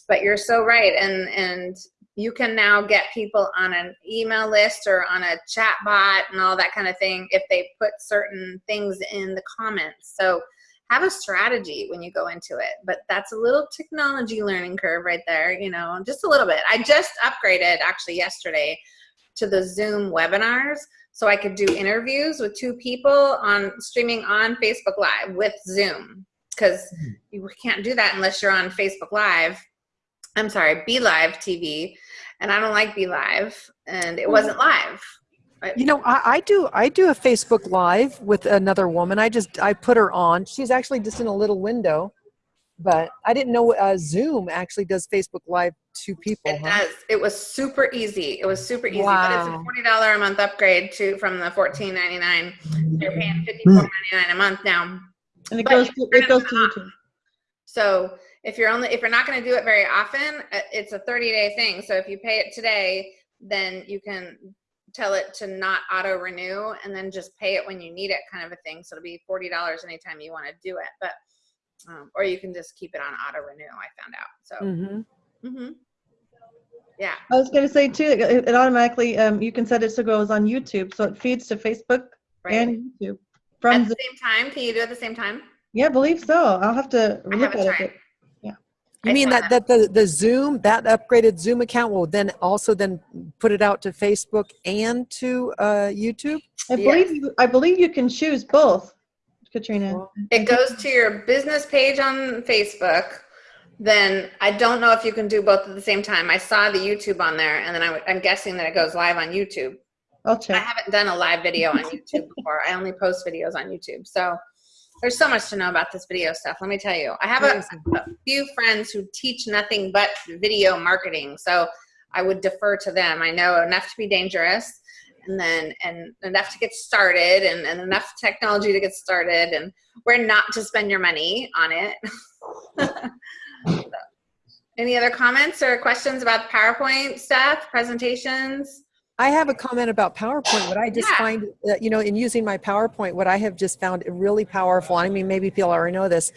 But you're so right. And, and you can now get people on an email list or on a chat bot and all that kind of thing if they put certain things in the comments. So have a strategy when you go into it but that's a little technology learning curve right there you know just a little bit i just upgraded actually yesterday to the zoom webinars so i could do interviews with two people on streaming on facebook live with zoom because hmm. you can't do that unless you're on facebook live i'm sorry BeLive TV and i don't like BeLive, and it wasn't live you know, I, I, do. I do a Facebook Live with another woman. I just I put her on. She's actually just in a little window, but I didn't know uh, Zoom actually does Facebook Live to people. It huh? does. It was super easy. It was super easy. Wow. But it's a forty dollar a month upgrade to from the fourteen ninety nine. You're paying fifty four ninety nine a month now. And it goes. To, it goes to YouTube. So if you're only if you're not going to do it very often, uh, it's a thirty day thing. So if you pay it today, then you can tell it to not auto renew and then just pay it when you need it kind of a thing. So it'll be $40 anytime you want to do it. But, um, or you can just keep it on auto renew. I found out. So, mm-hmm. Mm-hmm. yeah. I was going to say too, it, it automatically, um, you can set it so it goes on YouTube. So it feeds to Facebook right. and YouTube. From at the same time. Can you do it at the same time? Yeah, I believe so. I'll have to look at it. You mean that, that the, the Zoom, that upgraded Zoom account will then also then put it out to Facebook and to uh, YouTube? I believe you, I believe you can choose both, Katrina. It goes to your business page on Facebook. Then I don't know if you can do both at the same time. I saw the YouTube on there, and then I, I'm guessing that it goes live on YouTube. I'll check. I haven't done a live video on YouTube before. I only post videos on YouTube. So there's so much to know about this video stuff. Let me tell you. I have a, a, few friends who teach nothing but video marketing. So I would defer to them. I know enough to be dangerous and then and enough to get started and, and enough technology to get started and where not to spend your money on it. so, any other comments or questions about PowerPoint stuff, presentations? I have a comment about PowerPoint. What I just yeah. find, that, you know, in using my PowerPoint, what I have just found really powerful. I mean, maybe people already know this,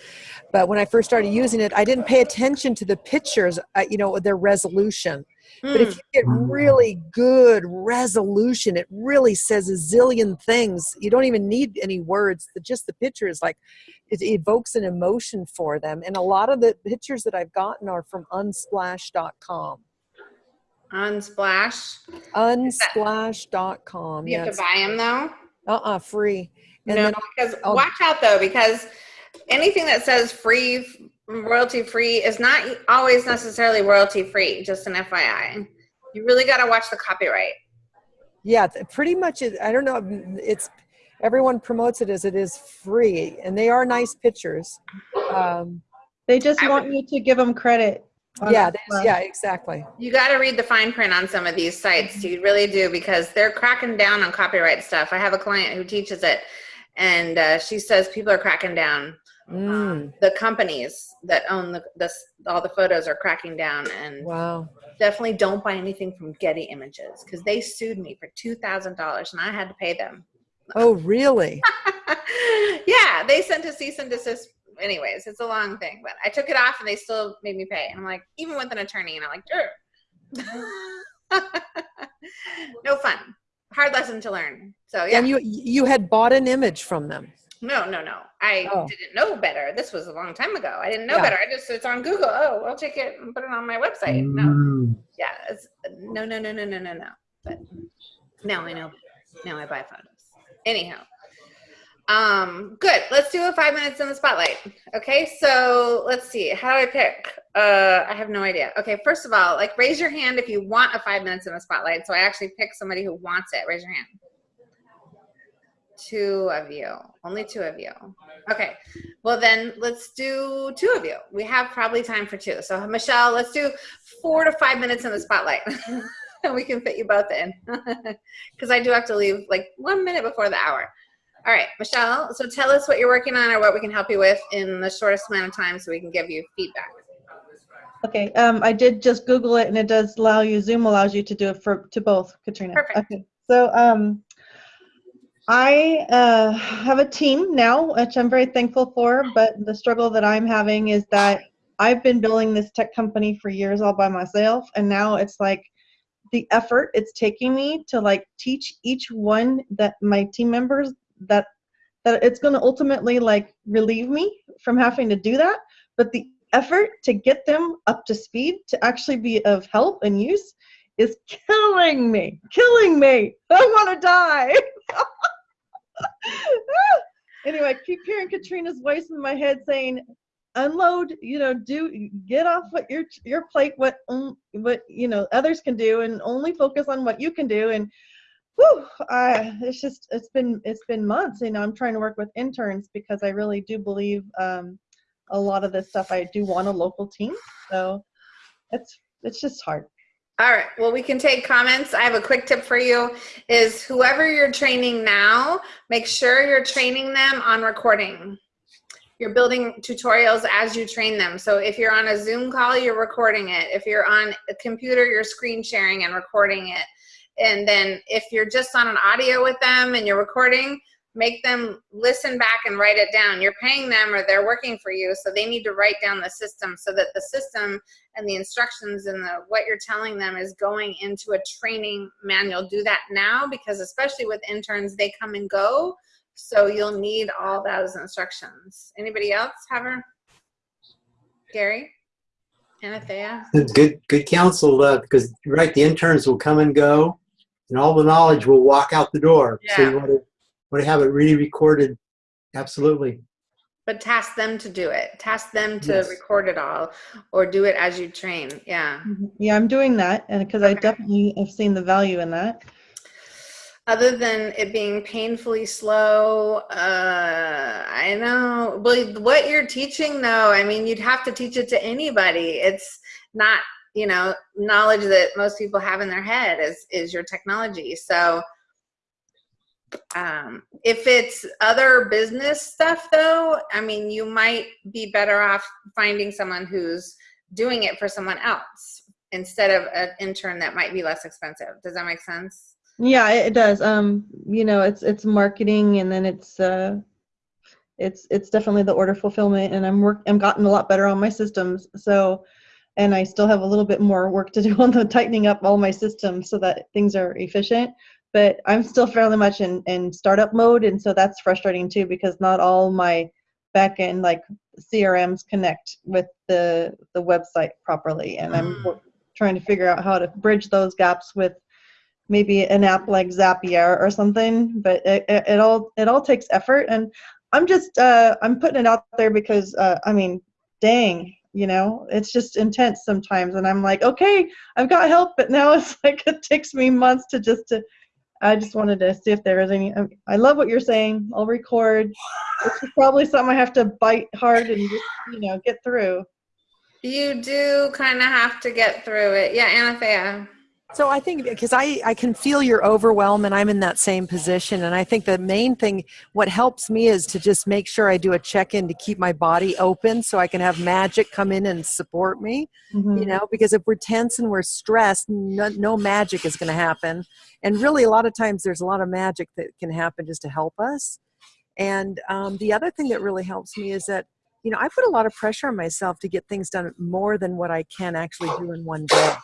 but when I first started using it, I didn't pay attention to the pictures, uh, you know, their resolution. Mm. But if hmm. you get really good resolution, it really says a zillion things. You don't even need any words. Just the pictures, like it evokes an emotion for them. And a lot of the pictures that I've gotten are from unsplash.com. Unsplash. Unsplash.com. You yes. have to buy them though? Uh-uh, free. And no, because I'll, watch out though, because anything that says free, royalty free is not always necessarily royalty free, just an FYI. You really got to watch the copyright. Yeah, pretty much. I don't know. It's everyone promotes it as it is free, and they are nice pictures. Um, they just want would, you to give them credit yeah, yeah, exactly. You got to read the fine print on some of these sites. You really do because they're cracking down on copyright stuff. I have a client who teaches it, and uh, she says people are cracking down. Mm. Um, the companies that own the, the all the photos are cracking down, and wow, definitely don't buy anything from Getty Images because they sued me for two thousand dollars, and I had to pay them. Oh, really? yeah, they sent a cease and desist anyways, it's a long thing. But I took it off and they still made me pay. And I'm like, even with an attorney, and I'm like, no fun. Hard lesson to learn. So yeah. And you you had bought an image from them. No, no, no. I oh. didn't know better. This was a long time ago. I didn't know yeah. better. I just it's on Google. Oh, I'll take it and put it on my website. No. Mm. Yeah. It's, no, no, no, no, no, no, no. But now I know. Now I buy photos. Anyhow, um, good. Let's do a five minutes in the spotlight. Okay, so let's see. How do I pick? Uh, I have no idea. Okay, first of all, like raise your hand if you want a five minutes in the spotlight. So I actually pick somebody who wants it. Raise your hand. Two of you. Only two of you. Okay. Well, then let's do two of you. We have probably time for two. So, Michelle, let's do four to five minutes in the spotlight. and we can fit you both in. Because I do have to leave like one minute before the hour. All right, Michelle. So, tell us what you're working on or what we can help you with in the shortest amount of time so we can give you feedback. Okay, um, I did just Google it and it does allow you, Zoom allows you to do it for, to both, Katrina. Perfect. Okay, so, um, I, uh, have a team now, which I'm very thankful for, but the struggle that I'm having is that I've been building this tech company for years all by myself, and now it's like the effort it's taking me to like teach each one that my team members that that it's going to ultimately like relieve me from having to do that, but the effort to get them up to speed to actually be of help and use is killing me, killing me. I want to die. anyway, I keep hearing Katrina's voice in my head saying, "Unload, you know, do get off what your your plate, what um, what you know others can do, and only focus on what you can do." And whew, I, it's just it's been it's been months. You know, I'm trying to work with interns because I really do believe um, a lot of this stuff. I do want a local team, so it's it's just hard. All right. Well, we can take comments. I have a quick tip for you is whoever you're training now, make sure you're training them on recording. You're building tutorials as you train them. So if you're on a Zoom call, you're recording it. If you're on a computer, you're screen sharing and recording it. And then if you're just on an audio with them and you're recording, make them listen back and write it down. You're paying them or they're working for you, so they need to write down the system so that the system and the instructions and the what you're telling them is going into a training manual. Do that now because especially with interns, they come and go. So you'll need all those instructions. Anybody else have her? Gary? Anathea? It's good, good counsel, uh, because you're right, the interns will come and go, and all the knowledge will walk out the door. Yeah. So you want to want to have it really recorded. Absolutely. But task them to do it. Task them to Yes. record it all or do it as you train. Yeah. Yeah, I'm doing that, and because I definitely have seen the value in that. Other than it being painfully slow uh i know well what you're teaching though i mean you'd have to teach it to anybody. It's not you know knowledge that most people have in their head is is your technology. So um if it's other business stuff though i mean you might be better off finding someone who's doing it for someone else instead of an intern that might be less expensive. Does that make sense Yeah, it does. Um, you know, it's it's marketing, and then it's uh, it's it's definitely the order fulfillment, and I'm work I'm gotten a lot better on my systems. So, and I still have a little bit more work to do on the tightening up all my systems so that things are efficient. But I'm still fairly much in in startup mode, and so that's frustrating too because not all my back end like CRMs connect with the the website properly, and I'm wor- trying to figure out how to bridge those gaps with maybe an app like Zapier or something. But it, it, it all it all takes effort, and I'm just uh, I'm putting it out there because uh, I mean, dang, you know, it's just intense sometimes, and I'm like, okay, I've got help, but now it's like it takes me months to just to. I just wanted to see if there was any. I- I love what you're saying. I'll record. It's probably something I have to bite hard and just you know get through. You do kind of have to get through it. Yeah, Anathea. So I think because I, I can feel your overwhelm and I'm in that same position. And I think the main thing, what helps me is to just make sure I do a check in to keep my body open so I can have magic come in and support me. Mhm. You know, because if we're tense and we're stressed, no, no magic is going to happen. And really, a lot of times there's a lot of magic that can happen just to help us. And um, the other thing that really helps me is that, you know, I put a lot of pressure on myself to get things done more than what I can actually do in one day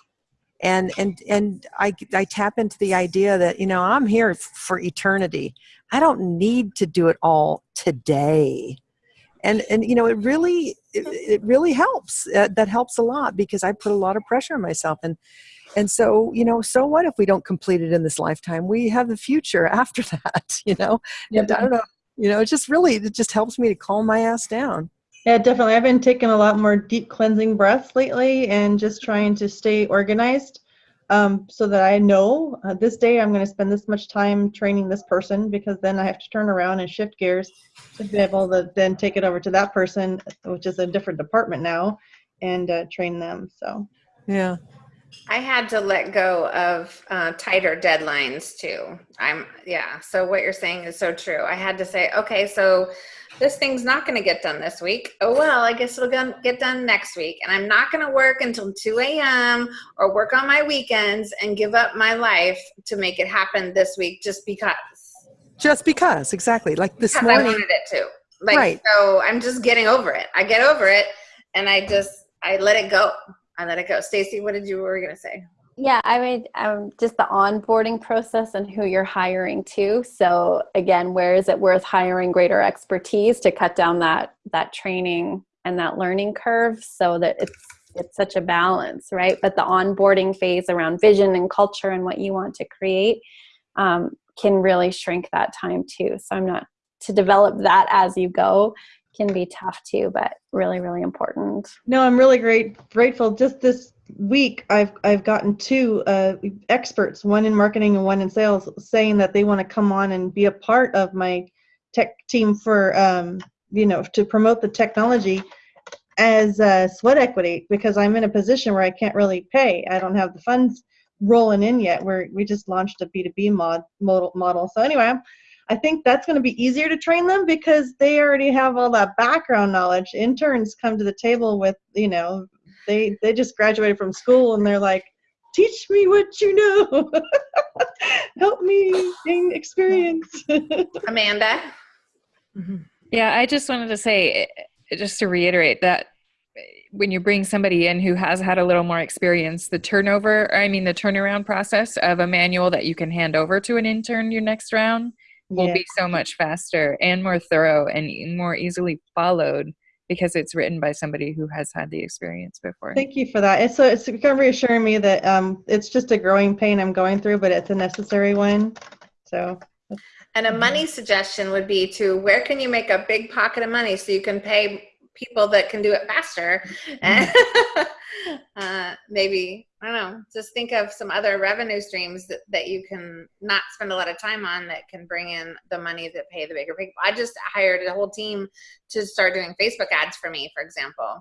and and and I, I tap into the idea that you know i'm here for eternity. I don't need to do it all today. And and you know it really it, it really helps. Uh, that helps a lot because i put a lot of pressure on myself. And and so you know so what if we don't complete it in this lifetime? We have the future after that you know? And i don't know you know it just really it just helps me to calm my ass down Yeah, definitely. I've been taking a lot more deep cleansing breaths lately and just trying to stay organized. um, so that I know uh, this day I'm going to spend this much time training this person because then I have to turn around and shift gears to be able to then take it over to that person, which is a different department now, and uh, train them. So Yeah. I had to let go of uh, tighter deadlines too. I'm yeah. So what you're saying is so true. I had to say, okay, so this thing's not going to get done this week. Oh well, I guess it'll get done next week. And I'm not going to work until 2 a.m. or work on my weekends and give up my life to make it happen this week just because. Just because, exactly. Like this Because I morning. wanted it to. Like Right. so, I'm just getting over it. I get over it, and I just I let it go. I let it go. Stacy, what did you were you gonna say? Yeah, I mean, um, just the onboarding process and who you're hiring too. So again, where is it worth hiring greater expertise to cut down that that training and that learning curve so that it's it's such a balance, right? But the onboarding phase around vision and culture and what you want to create um, can really shrink that time too. So I'm not to develop that as you go can be tough too, but really, really important. No, I'm really great grateful. Just this week, I've I've gotten two uh, experts, one in marketing and one in sales, saying that they want to come on and be a part of my tech team for um, you know to promote the technology as uh, sweat equity because I'm in a position where I can't really pay. I don't have the funds rolling in yet. We're we just launched a B2B mod model model. So anyway, I think that's going to be easier to train them because they already have all that background knowledge. Interns come to the table with, you know, they they just graduated from school and they're like, teach me what you know, help me gain experience. Amanda. Yeah, I just wanted to say, just to reiterate that when you bring somebody in who has had a little more experience, the turnover, I mean, the turnaround process of a manual that you can hand over to an intern your next round will Yeah. be so much faster and more thorough and more easily followed because it's written by somebody who has had the experience before. Thank you for that. It's so it's kind of reassuring me that um, it's just a growing pain I'm going through, but it's a necessary one. So And a money suggestion would be to where can you make a big pocket of money so you can pay people that can do it faster? And uh, maybe, I don't know, just think of some other revenue streams that, that you can not spend a lot of time on that can bring in the money that pay the bigger people. I just hired a whole team to start doing Facebook ads for me, for example.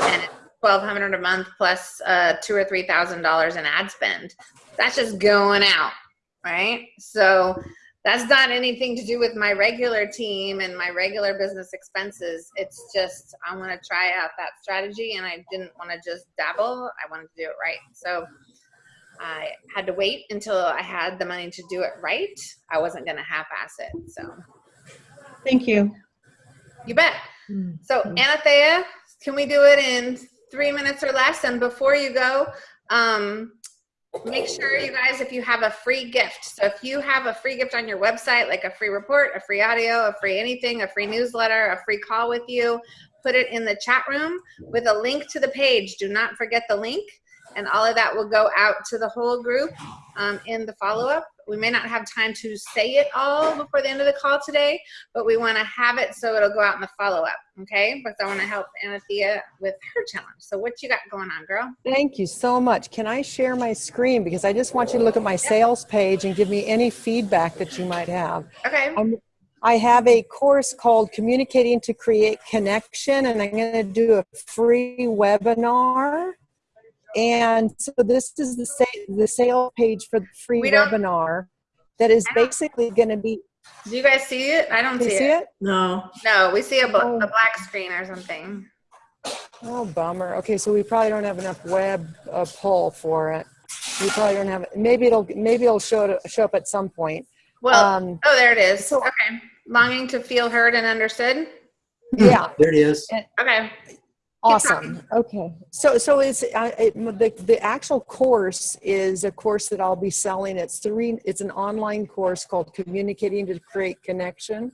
And it's 1200 a month plus uh, two or three thousand dollars in ad spend. That's just going out, right? So that's not anything to do with my regular team and my regular business expenses. It's just I want to try out that strategy and I didn't want to just dabble. I wanted to do it right. So I had to wait until I had the money to do it right. I wasn't going to half-ass it. So thank you. you bet. So Anathea, can we do it in three minutes or less? And before you go, um, make sure you guys, if you have a free gift, so if you have a free gift on your website, like a free report, a free audio, a free anything, a free newsletter, a free call with you, put it in the chat room with a link to the page. Do not forget the link. And all of that will go out to the whole group um, in the follow-up. We may not have time to say it all before the end of the call today, but we want to have it so it'll go out in the follow-up, okay? Because I want to help Anathea with her challenge. So what you got going on, girl? Thank you so much. Can I share my screen? Because I just want you to look at my sales page and give me any feedback that you might have. Okay. I'm, I have a course called Communicating to Create Connection, and I'm going to do a free webinar. And so this is the sa- the sale page for the free We webinar that is basically going to be. Do you guys see it? I don't see, see it. it? No. No, we see a, bl- Oh. a black screen or something. Oh, bummer. Okay, so we probably don't have enough web uh, pull for it. We probably don't have. Maybe it'll maybe it'll show show up at some point. Well, Um, oh, there it is. so- okay. Longing to feel heard and understood. yeah, There it is. Okay. Awesome. Okay. So so it's uh, it, the the actual course is a course that I'll be selling. It's three. It's an online course called Communicating to Create Connection,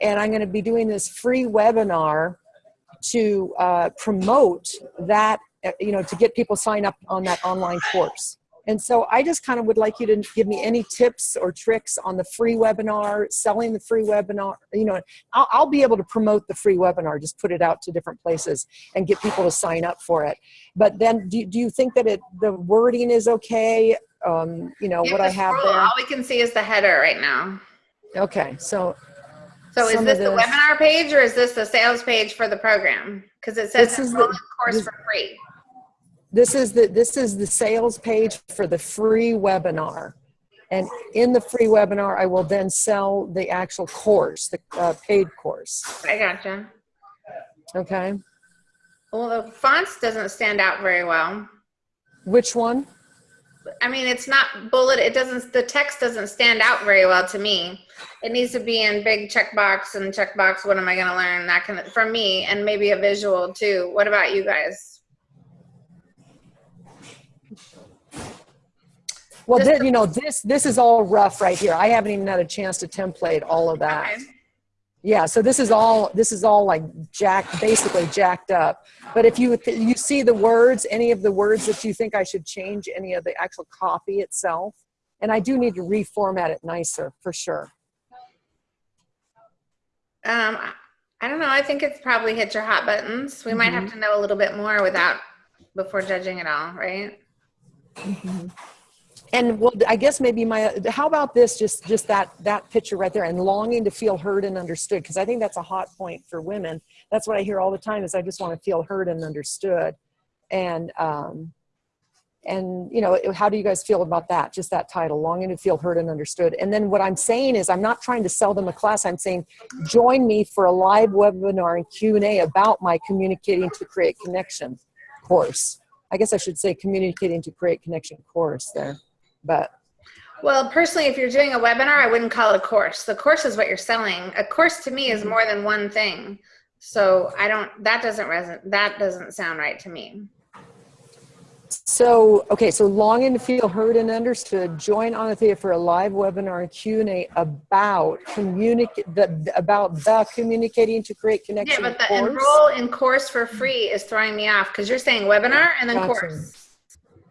and I'm going to be doing this free webinar to uh, promote that. uh, You know, to get people sign up on that online course. And so I just kind of would like you to give me any tips or tricks on the free webinar, selling the free webinar. You know, I'll, I'll be able to promote the free webinar, just put it out to different places and get people to sign up for it. But then do, do you think that it the wording is okay? Um, you know, Yeah, what I have scroll, there? All we can see is the header right now. Okay, so So is this the this- webinar page or is this the sales page for the program? Because it says This is the- course this- for free. This is the this is the sales page for the free webinar. And in the free webinar, I will then sell the actual course, the uh, paid course. I gotcha. Okay, Well, the fonts doesn't stand out very well. which one? I mean, it's not bullet. It doesn't. The text doesn't stand out very well to me. It needs to be in big checkbox and checkbox. What am I going to learn? That of for me, and maybe a visual too. What about you guys? Well, Just thi- you know, this this is all rough right here. I haven't even had a chance to template all of that. Okay. Yeah, so this is all this is all like jacked, basically jacked up. But if you you see the words, any of the words that you think I should change, any of the actual copy itself, and I do need to reformat it nicer for sure. Um, I- I don't know. I think it's probably hit your hot buttons. We might have to know a little bit more without before judging it all, right? And well, I guess maybe my how about this? Just just that that picture right there, and longing to feel heard and understood, because I think that's a hot point for women. That's what I hear all the time. Is I just want to feel heard and understood, and um, and you know, how do you guys feel about that? Just that title, longing to feel heard and understood. And then what I'm saying is, I'm not trying to sell them a class. I'm saying, join me for a live webinar and Q and A about my communicating to create connection course. I guess I should say communicating to create connection course there but Well, personally, if you're doing a webinar, I wouldn't call it a course. The course is what you're selling. A course to me is mm-hmm. more than one thing. So I don't. That doesn't resonate. That doesn't sound right to me. so okay so long and feel heard and understood join Anathea for a live webinar and q&a about communicate the about the communicating to create connection. Yeah, but the course. enroll in course for free is throwing me off because you're saying webinar and then Gotcha. course.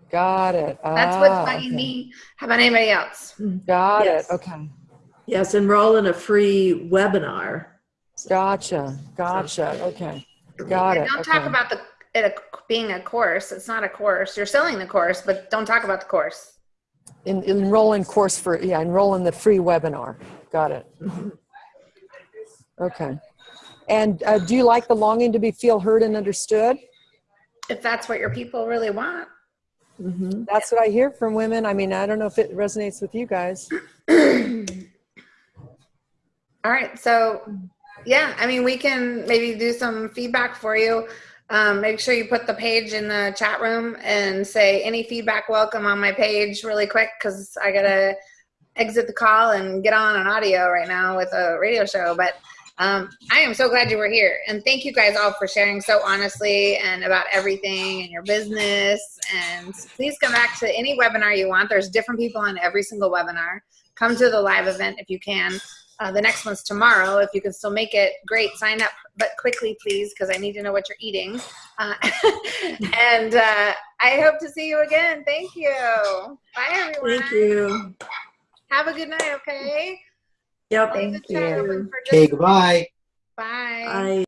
Got it That's what's Ah, bugging okay. me. How about anybody else? got Yes. it okay Yes, enroll in a free webinar. gotcha gotcha okay got And it don't okay. talk about the it being a course. It's not a course. You're selling the course, but don't talk about the course. En- enroll in course for yeah enroll in the free webinar got it okay and uh, do you like the longing to be feel heard and understood If that's what your people really want. Mhm. That's what I hear from women. I mean, I don't know if it resonates with you guys. All right. So, yeah, I mean, we can maybe do some feedback for you. Um, make sure you put the page in the chat room and say any feedback welcome on my page really quick because I got to exit the call and get on an audio right now with a radio show. But um, I am so glad you were here. And thank you guys all for sharing so honestly and about everything and your business. And please come back to any webinar you want. There's different people on every single webinar. Come to the live event if you can. Uh, the next one's tomorrow. If you can still make it, great. Sign up, but quickly, please, because I need to know what you're eating. Uh, and uh, I hope to see you again. Thank you. Bye, everyone. Thank you. Have a good night, okay? Yep. Leave the chat open for just- Okay, goodbye. Bye. Bye.